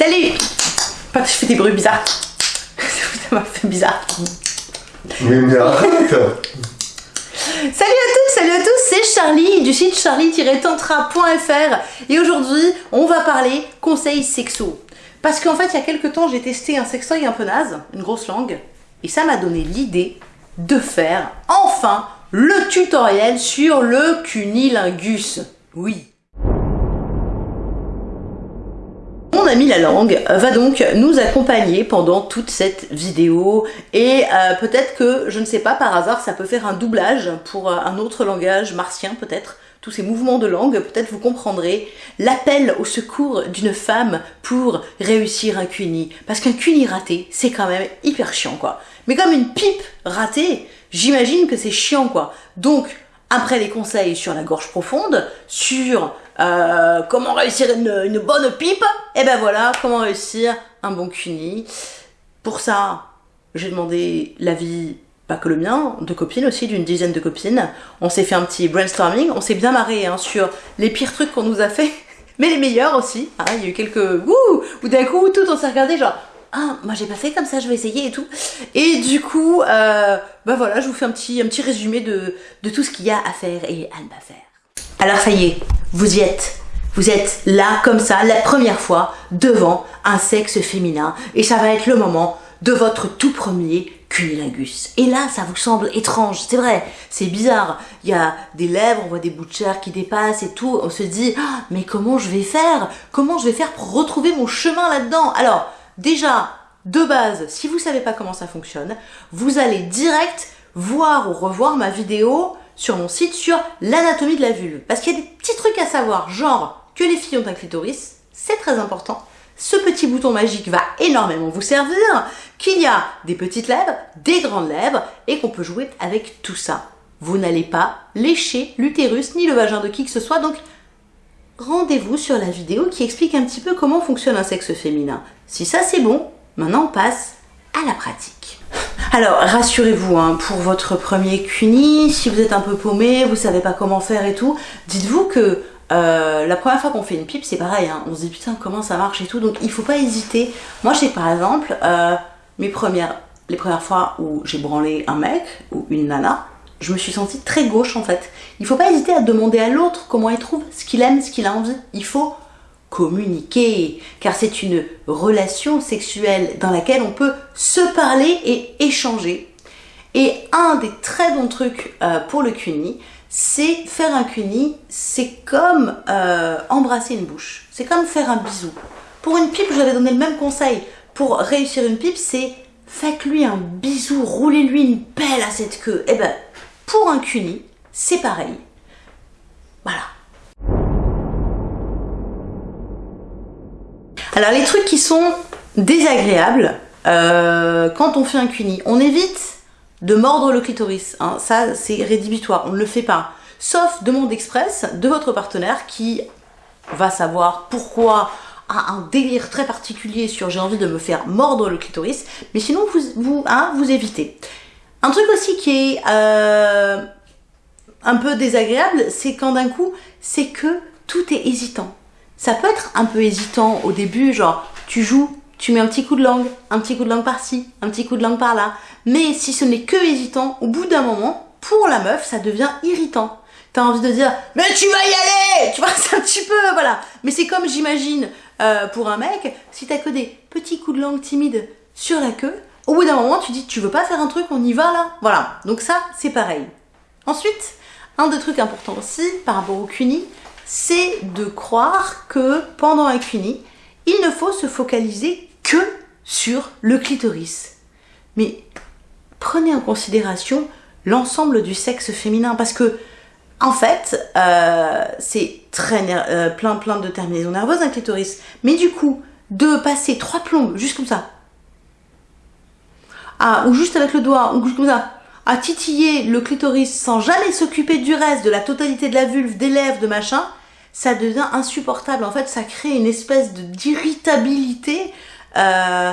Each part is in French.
Salut Pas que je fais des bruits bizarres. Ça m'a fait bizarre. Mais, mais arrête Salut à toutes, salut à tous, c'est Charlie du site charlie-tantra.fr et aujourd'hui on va parler conseils sexo. Parce qu'en fait il y a quelques temps j'ai testé un sextoy un peu naze, une grosse langue, et ça m'a donné l'idée de faire enfin le tutoriel sur le cunilingus. Oui. Ami la langue va donc nous accompagner pendant toute cette vidéo et euh, peut-être que, je ne sais pas, par hasard ça peut faire un doublage pour euh, un autre langage martien peut-être, tous ces mouvements de langue, peut-être vous comprendrez l'appel au secours d'une femme pour réussir un cuni. Parce qu'un cuni raté, c'est quand même hyper chiant quoi. Mais comme une pipe ratée, j'imagine que c'est chiant quoi. Donc, après les conseils sur la gorge profonde, sur euh, comment réussir une, bonne pipe, et ben voilà, comment réussir un bon cuni. Pour ça, j'ai demandé l'avis, pas que le mien, de copines aussi, d'une dizaine de copines. On s'est fait un petit brainstorming, on s'est bien marré hein, sur les pires trucs qu'on nous a fait, mais les meilleurs aussi. Hein, il y a eu quelques wouh, ou d'un coup, tout on s'est regardé genre, ah, moi j'ai pas fait comme ça, je vais essayer et tout. Et du coup, euh, bah voilà, je vous fais un petit, un petit résumé de, de tout ce qu'il y a à faire et à ne pas faire. Alors ça y est, vous y êtes. Vous êtes là, comme ça, la première fois, devant un sexe féminin. Et ça va être le moment de votre tout premier cunilingus. Et là, ça vous semble étrange, c'est vrai, c'est bizarre. Il y a des lèvres, on voit des bouts de chair qui dépassent et tout. On se dit, ah, mais comment je vais faire? Comment je vais faire pour retrouver mon chemin là-dedans? Alors, déjà, de base, si vous savez pas comment ça fonctionne, vous allez direct voir ou revoir ma vidéo sur mon site sur l'anatomie de la vulve. Parce qu'il y a des petits trucs à savoir, genre que les filles ont un clitoris, c'est très important. Ce petit bouton magique va énormément vous servir, qu'il y a des petites lèvres, des grandes lèvres, et qu'on peut jouer avec tout ça. Vous n'allez pas lécher l'utérus ni le vagin de qui que ce soit, donc rendez-vous sur la vidéo qui explique un petit peu comment fonctionne un sexe féminin. Si ça c'est bon, maintenant on passe à la pratique. Alors, rassurez-vous, hein, pour votre premier cuni, si vous êtes un peu paumé, vous savez pas comment faire et tout, dites-vous que euh, la première fois qu'on fait une pipe, c'est pareil, hein, on se dit putain comment ça marche et tout, donc il faut pas hésiter. Moi, je sais par exemple, euh, mes les premières fois où j'ai branlé un mec ou une nana, je me suis sentie très gauche en fait. Il faut pas hésiter à demander à l'autre comment il trouve, ce qu'il aime, ce qu'il a envie. Il faut communiquer, car c'est une relation sexuelle dans laquelle on peut se parler et échanger. Et un des très bons trucs euh, pour le cuni, c'est faire un cuni, c'est comme euh, embrasser une bouche, c'est comme faire un bisou. Pour une pipe, j'avais donné le même conseil. Pour réussir une pipe, c'est faites-lui un bisou, roulez-lui une pelle à cette queue. Eh ben, pour un cuni, c'est pareil. Voilà. Alors les trucs qui sont désagréables euh, quand on fait un cuni, on évite de mordre le clitoris. Hein. Ça c'est rédhibitoire, on ne le fait pas. Sauf demande express de votre partenaire qui va savoir pourquoi a un délire très particulier sur j'ai envie de me faire mordre le clitoris, mais sinon vous, hein, vous évitez. Un truc aussi qui est euh, un peu désagréable, c'est quand d'un coup, c'est que tout est hésitant ça peut être un peu hésitant au début, genre tu joues, tu mets un petit coup de langue, un petit coup de langue par-ci, un petit coup de langue par-là. Mais si ce n'est que hésitant, au bout d'un moment, pour la meuf, ça devient irritant. T'as envie de dire mais tu vas y aller, tu vois, c'est un petit peu, voilà. Mais c'est comme j'imagine euh, pour un mec, si t'as que des petits coups de langue timides sur la queue, au bout d'un moment tu dis tu veux pas faire un truc, on y va là, voilà. Donc ça c'est pareil. Ensuite, un des trucs importants aussi par rapport au cuni, c'est de croire que pendant un cuni, il ne faut se focaliser que sur le clitoris. Mais prenez en considération l'ensemble du sexe féminin parce que en fait, euh, c'est très euh, plein plein de terminaisons nerveuses un clitoris. Mais du coup, de passer trois plombes juste comme ça, ah, ou juste avec le doigt, ou comme ça, à titiller le clitoris sans jamais s'occuper du reste, de la totalité de la vulve, des lèvres, de machin, ça devient insupportable. En fait, ça crée une espèce d'irritabilité. Euh,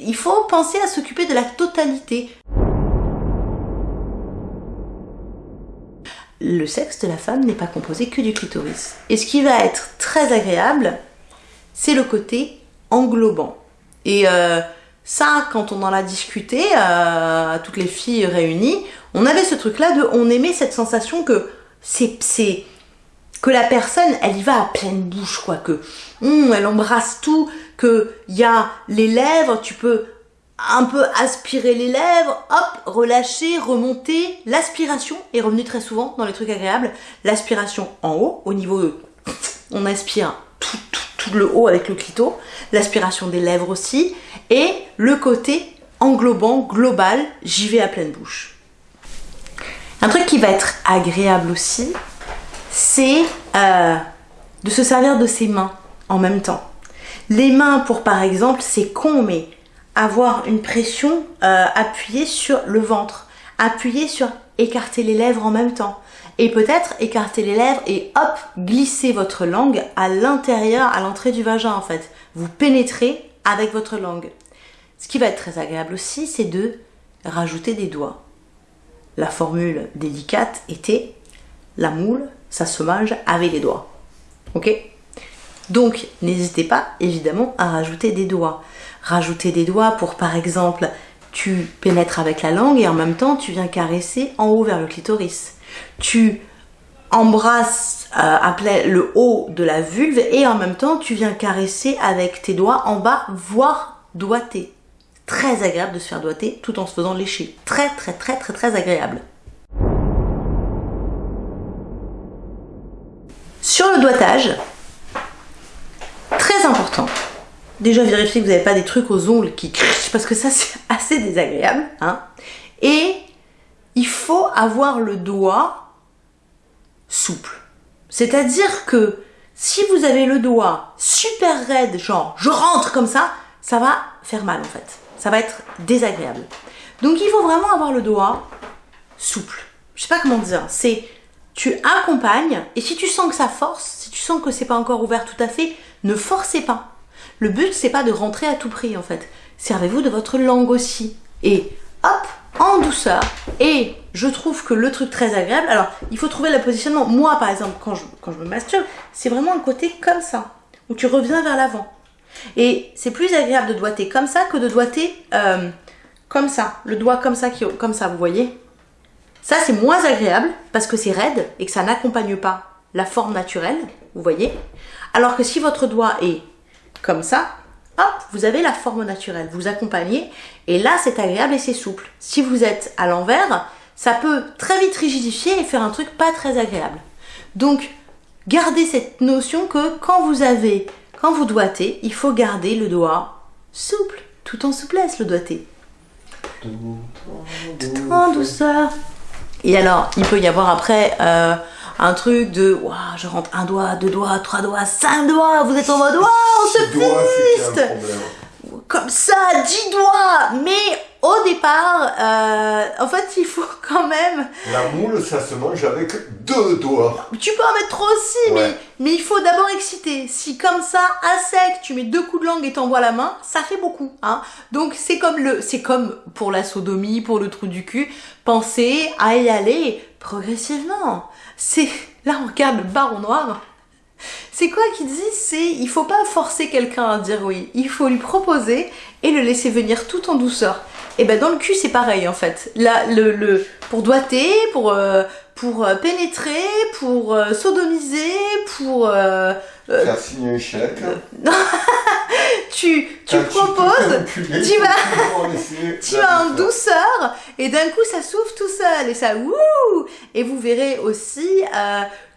il faut penser à s'occuper de la totalité. Le sexe de la femme n'est pas composé que du clitoris. Et ce qui va être très agréable, c'est le côté englobant. Et euh, ça, quand on en a discuté, euh, toutes les filles réunies, on avait ce truc-là de, on aimait cette sensation que c'est, que la personne, elle y va à pleine bouche, quoi, que hum, elle embrasse tout, que y a les lèvres, tu peux un peu aspirer les lèvres, hop, relâcher, remonter. L'aspiration est revenue très souvent dans les trucs agréables. L'aspiration en haut, au niveau de... On aspire tout, tout, tout le haut avec le clito. L'aspiration des lèvres aussi. Et le côté englobant, global, j'y vais à pleine bouche. Un truc qui va être agréable aussi, c'est euh, de se servir de ses mains en même temps. Les mains pour par exemple, c'est con, mais avoir une pression euh, appuyée sur le ventre, appuyée sur écarter les lèvres en même temps. Et peut-être écarter les lèvres et hop, glisser votre langue à l'intérieur, à l'entrée du vagin en fait. Vous pénétrez avec votre langue. Ce qui va être très agréable aussi, c'est de rajouter des doigts. La formule délicate était la moule, mange avec les doigts. Ok? Donc, n'hésitez pas évidemment à rajouter des doigts rajouter des doigts pour par exemple tu pénètres avec la langue et en même temps tu viens caresser en haut vers le clitoris. Tu embrasses euh, le haut de la vulve et en même temps tu viens caresser avec tes doigts en bas, voire doigter. Très agréable de se faire doigter tout en se faisant lécher. Très très très très très agréable. Sur le doigtage, très important, déjà vérifier que vous n'avez pas des trucs aux ongles qui crient parce que ça c'est assez désagréable. Hein. Et il faut avoir le doigt souple. C'est-à-dire que si vous avez le doigt super raide, genre je rentre comme ça, ça va faire mal en fait. Ça va être désagréable. Donc il faut vraiment avoir le doigt souple. Je sais pas comment dire. C'est tu accompagnes et si tu sens que ça force, si tu sens que c'est pas encore ouvert tout à fait, ne forcez pas. Le but, c'est pas de rentrer à tout prix en fait. Servez-vous de votre langue aussi. Et hop, en douceur. Et je trouve que le truc très agréable, alors il faut trouver le positionnement. Moi par exemple, quand je, quand je me masturbe, c'est vraiment un côté comme ça, où tu reviens vers l'avant. Et c'est plus agréable de doigter comme ça que de doigter euh, comme ça. Le doigt comme ça, qui, comme ça, vous voyez Ça c'est moins agréable parce que c'est raide et que ça n'accompagne pas la forme naturelle, vous voyez Alors que si votre doigt est comme ça, hop, vous avez la forme naturelle, vous accompagnez, et là c'est agréable et c'est souple. Si vous êtes à l'envers, ça peut très vite rigidifier et faire un truc pas très agréable. Donc, gardez cette notion que quand vous avez, quand vous doigtez, il faut garder le doigt souple, tout en souplesse le doigté. Tout en douceur. Et alors, il peut y avoir après euh, un truc de waouh, je rentre un doigt, deux doigts, trois doigts, cinq doigts, vous êtes en mode waouh, on se piste Comme ça, dix doigts Mais au départ, euh, en fait, il faut quand même. La moule, ça se mange avec deux doigts. Tu peux en mettre trop aussi, mais, mais il faut d'abord exciter. Si comme ça, à sec, tu mets deux coups de langue et t'envoies la main, ça fait beaucoup. Hein. Donc c'est comme le, c'est comme pour la sodomie, pour le trou du cul. Pensez à y aller progressivement. C'est là on regarde le baron noir. C'est quoi qui dit? C'est il faut pas forcer quelqu'un à dire oui. Il faut lui proposer et le laisser venir tout en douceur. Et ben dans le cul c'est pareil en fait. Là le, le pour doiter, pour euh, pour euh, pénétrer, pour euh, sodomiser, pour faire signer un chèque. tu tu proposes, tu, vas tu vas en douceur et d'un coup ça s'ouvre tout seul et ça wouh et vous verrez aussi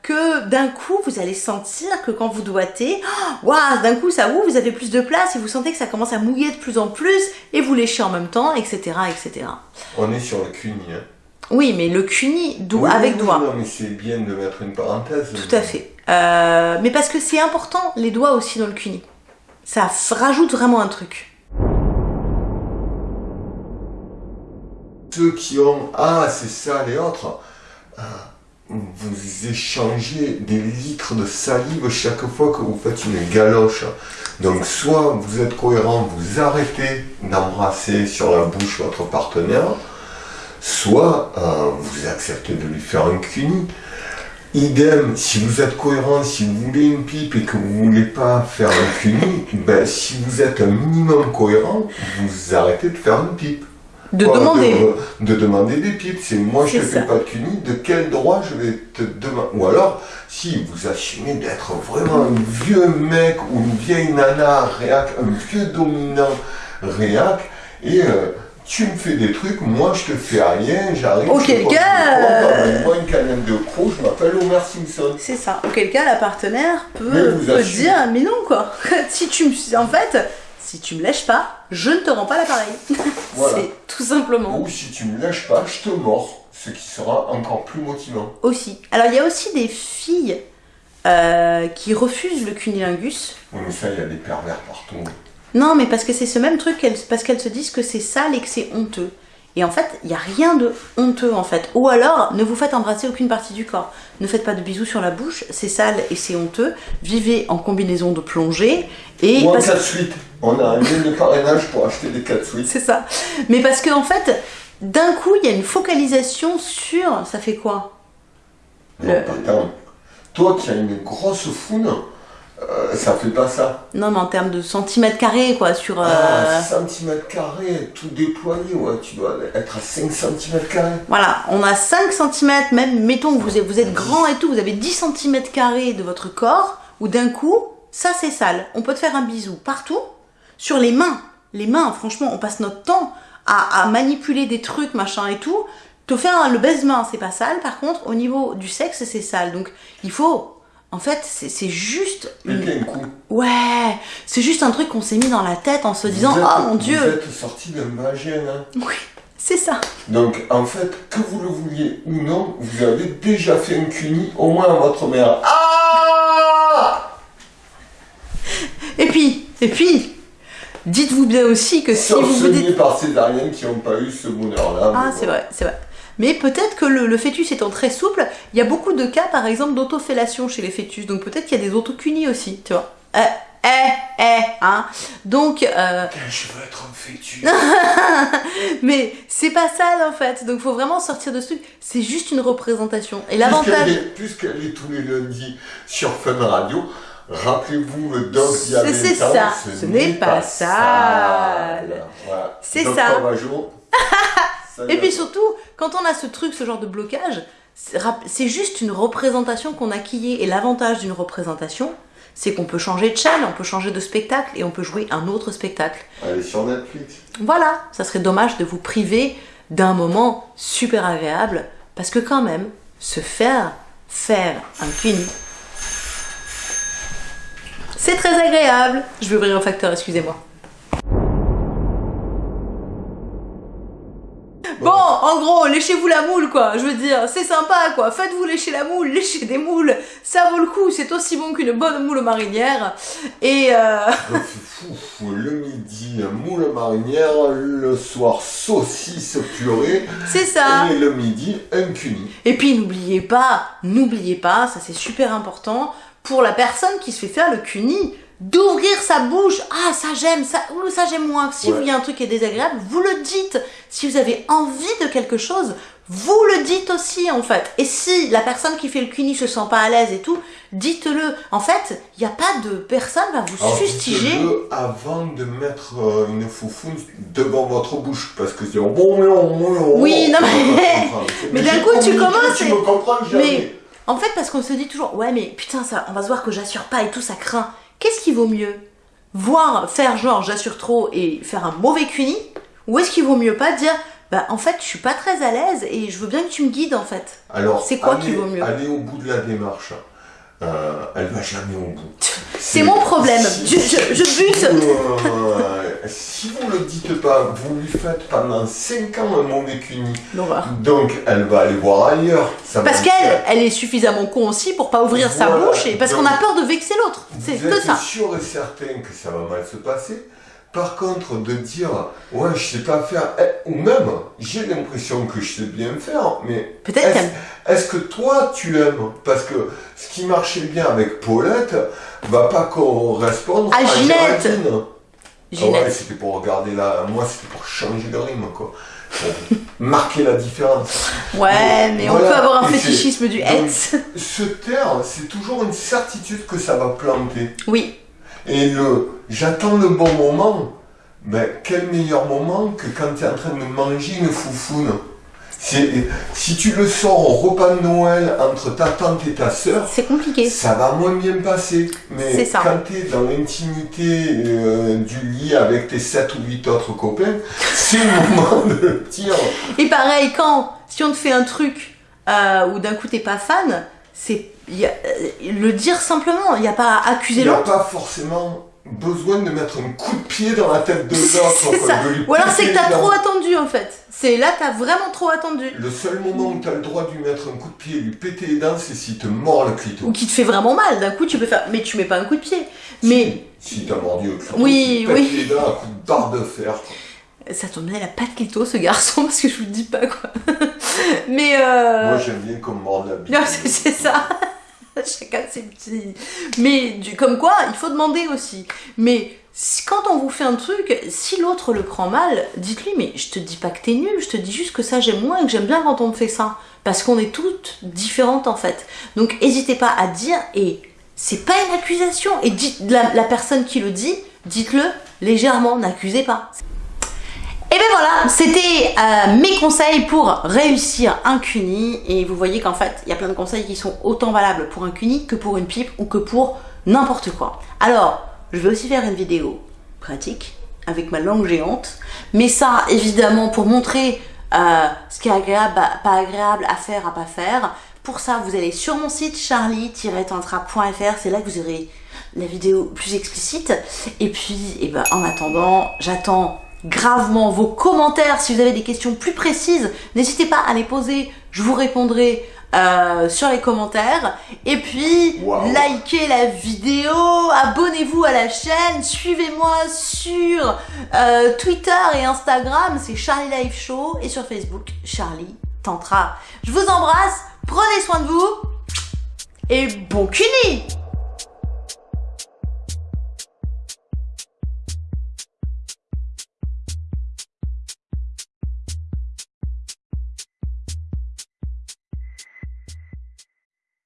que d'un coup vous allez sentir que quand vous doigtez, waouh, d'un coup ça ouvre, vous avez plus de place et vous sentez que ça commence à mouiller de plus en plus et vous léchez en même temps, etc. etc. On est sur le cuni. Hein. Oui, mais le cuni avec doigt. Non, mais c'est bien de mettre une parenthèse. Tout à fait. Euh, mais parce que c'est important, les doigts aussi dans le cuni. Ça rajoute vraiment un truc. Ceux qui ont Ah, c'est ça, les autres. Ah vous échangez des litres de salive chaque fois que vous faites une galoche. Donc soit vous êtes cohérent, vous arrêtez d'embrasser sur la bouche votre partenaire, soit euh, vous acceptez de lui faire un cuni. Idem, si vous êtes cohérent, si vous voulez une pipe et que vous voulez pas faire un cuni, ben, si vous êtes un minimum cohérent, vous arrêtez de faire une pipe. De demander. De, de demander des pipes. C'est moi je te fais pas de cuni, de quel droit je vais te demander? Ou alors, si vous assumez d'être vraiment un vieux mec ou une vieille nana réac, un vieux dominant réac, et euh, tu me fais des trucs, moi je te fais rien, j'arrive. Auquel cas, euh, amène-moi une canette de pro, je m'appelle Homer Simpson. C'est ça. Auquel cas, la partenaire peut, peut assumez. dire mais non quoi. si tu me, en fait, si tu me lèches pas, je ne te rends pas l'appareil. Voilà. C'est tout simplement Ou si tu me lâches pas, je te mords, ce qui sera encore plus motivant. aussi. Alors il y a aussi des filles euh, qui refusent le cunilingus. Oui, mais ça, il y a des pervers partout. Non, mais parce que c'est ce même truc, parce qu'elles se disent que c'est sale et que c'est honteux. Et en fait, il n'y a rien de honteux en fait. Ou alors, ne vous faites embrasser aucune partie du corps. Ne faites pas de bisous sur la bouche, c'est sale et c'est honteux. Vivez en combinaison de plongée. Et Ou en parce- 4 suites. On a un lien de parrainage pour acheter des 4 suites. C'est ça. Mais parce qu'en en fait, d'un coup, il y a une focalisation sur. Ça fait quoi? Non, Le-. Toi qui as une grosse foune, euh, ça fait pas ça. Non, mais en termes de centimètres carrés, quoi, sur. euh, Ah, centimètres carrés, tout déployé, ouais, tu dois être à 5 centimètres carrés. Voilà, on a 5 cm, même, mettons vous êtes, vous êtes grand et tout, vous avez 10 cm carrés de votre corps, où d'un coup, ça c'est sale. On peut te faire un bisou partout, sur les mains. Les mains, franchement, on passe notre temps à, à manipuler des trucs, machin et tout. Te faire le baise-main, c'est pas sale. Par contre, au niveau du sexe, c'est sale. Donc, il faut. En fait, c'est juste. une- Piquer un coup. Ouais, c'est juste un truc qu'on s'est mis dans la tête en se disant Vous êtes- Oh mon Vous dieu êtes sorti d'un vagin, hein. Oui, c'est ça. Donc, en fait, que vous le vouliez ou non, vous avez déjà fait un cuni, au moins à votre mère. Ah Et puis, et puis, dites-vous bien aussi que si Sauf vous vous dites. par qui n'ont pas eu ce bonheur-là. Ah, c'est vrai, c'est vrai. Mais peut-être que le, le fœtus étant très souple, il y a beaucoup de cas, par exemple, d'autofellation chez les fœtus. Donc peut-être qu'il y a des autocunis aussi, tu vois. Euh, eh, eh, hein. Donc, euh, Je veux être un fœtus. mais c'est pas ça en fait. Donc faut vraiment sortir de ce truc. C'est juste une représentation. Et Puisqu'elle l'avantage. est, puisqu'elle est tous les lundis sur Fun Radio, rappelez-vous le y a C'est- c'est 20 ans, ça, ce n'est pas sale. Voilà. C'est ça. Et puis surtout, quand on a ce truc, ce genre de blocage, c'est juste une représentation qu'on a qui est. Et l'avantage d'une représentation, c'est qu'on peut changer de chaîne, on peut changer de spectacle et on peut jouer un autre spectacle. Est sur Netflix. Voilà, ça serait dommage de vous priver d'un moment super agréable parce que quand même, se faire faire un cuni, c'est très agréable. Je vais ouvrir un facteur, excusez-moi. Bon, en gros, léchez-vous la moule, quoi. Je veux dire, c'est sympa, quoi. Faites-vous lécher la moule, léchez des moules. Ça vaut le coup, c'est aussi bon qu'une bonne moule marinière. Et euh... Donc, fou, fou, le midi, moule marinière, le soir, saucisse purée, c'est ça. et le midi, un cuni. Et puis n'oubliez pas, n'oubliez pas, ça c'est super important, pour la personne qui se fait faire le cuni, d'ouvrir sa bouche. Ah, ça j'aime, ça, ou ça j'aime moins. Si Ouais. il y a un truc qui est désagréable, vous le dites. Si vous avez envie de quelque chose, vous le dites aussi en fait. Et si la personne qui fait le cuni se sent pas à l'aise et tout, dites-le. En fait, il n'y a pas de personne va vous Alors, fustiger. dites-le avant de mettre euh, une foufoune devant votre bouche, parce que c'est bon, bon, Oui, non, mais- mais d'un coup, tu commences Tu me comprends jamais. Mais en fait, parce qu'on se dit toujours, ouais, mais putain, ça, on va se voir que j'assure pas et tout, ça craint. Qu'est-ce qui vaut mieux? Voir faire genre j'assure trop et faire un mauvais cuni Ou est-ce qu'il vaut mieux pas dire, bah en fait, je suis pas très à l'aise et je veux bien que tu me guides en fait? Alors, C'est quoi qui vaut mieux? Aller au bout de la démarche. Euh, elle va jamais au bout. C'est mon problème. Je- je- bute. euh, si vous le dites pas, vous lui faites pendant 5 ans un mauvais cuni. L'horreur. Donc, elle va aller voir ailleurs. Ça Parce qu'elle, elle est suffisamment con aussi pour pas ouvrir sa bouche et parce qu'on a peur de vexer l'autre. C'est Vous que êtes ça. sûr et certain que ça va mal se passer. Par contre, de dire, ouais, je sais pas faire, eh, ou même, j'ai l'impression que je sais bien faire, mais Peut-être est-ce que toi tu aimes? Parce que ce qui marchait bien avec Paulette va pas correspondre À Ginette. Géraldine. Ah Ginette. ouais, c'était pour regarder là, moi c'était pour changer le rythme quoi. Pour marquer la différence. Ouais, mais on peut avoir un fétichisme du donc- het. Se taire, c'est toujours une certitude que ça va planter. Oui, Et le j'attends le bon moment, ben quel meilleur moment que quand tu es en train de manger une foufoune. Si tu le sors au repas de Noël entre ta tante et ta sœur, c'est compliqué. ça va moins bien passer. Mais ça. quand tu es dans l'intimité euh, du lit avec tes 7 ou 8 autres copains, c'est le moment de le dire. Et pareil, quand, si on te fait un truc euh, où d'un coup t'es pas fan, c'est y a- euh, le dire simplement, il n'y a pas à accuser Il n'y a l'autre. pas forcément besoin de mettre un coup de pied dans la tête de l'autre. Ou alors c'est que t'as dans- trop attendu en fait. C'est là t'as vraiment trop attendu. Le seul moment où tu as le droit de lui mettre un coup de pied et lui péter les dents, c'est s'il te mord le clito. Ou qui te fait vraiment mal. D'un coup tu peux faire, mais tu mets pas un coup de pied. Mais Si t'as mordu le clito, Oui, tu oui. les dents à coup de barre de fer. ça tombe bien, il a pas de clito ce garçon parce que je vous le dis pas quoi. mais euh... Moi j'aime bien qu'on morde la bite. C'est ça. Chacun ses petits. Mais du, comme quoi, il faut demander aussi. Mais quand on vous fait un truc, si l'autre le prend mal, dites-lui, mais je te dis pas que t'es nul, je te dis juste que ça j'aime moins et que j'aime bien quand on me fait ça. Parce qu'on est toutes différentes en fait. Donc n'hésitez pas à dire, et c'est pas une accusation. Et dites, la personne qui le dit, dites-le légèrement, n'accusez pas. Et ben voilà, c'était euh, mes conseils pour réussir un cuni. Et vous voyez qu'en fait, il y a plein de conseils qui sont autant valables pour un cuni que pour une pipe ou que pour n'importe quoi. Alors, je vais aussi faire une vidéo pratique avec ma langue géante. Mais ça, évidemment, pour montrer euh, ce qui est agréable, pas agréable à faire, à pas faire. Pour ça, vous allez sur mon site charlie-tantra.fr. C'est là que vous aurez la vidéo plus explicite. Et puis, eh ben, en attendant, j'attends gravement vos commentaires. Si vous avez des questions plus précises, n'hésitez pas à les poser. Je vous répondrai euh, sur les commentaires. Et puis, Wow. likez la vidéo, abonnez-vous à la chaîne, suivez-moi sur euh, Twitter et Instagram, c'est Charlie Life Show, et sur Facebook, Charlie Tantra. Je vous embrasse, prenez soin de vous, et bon cuni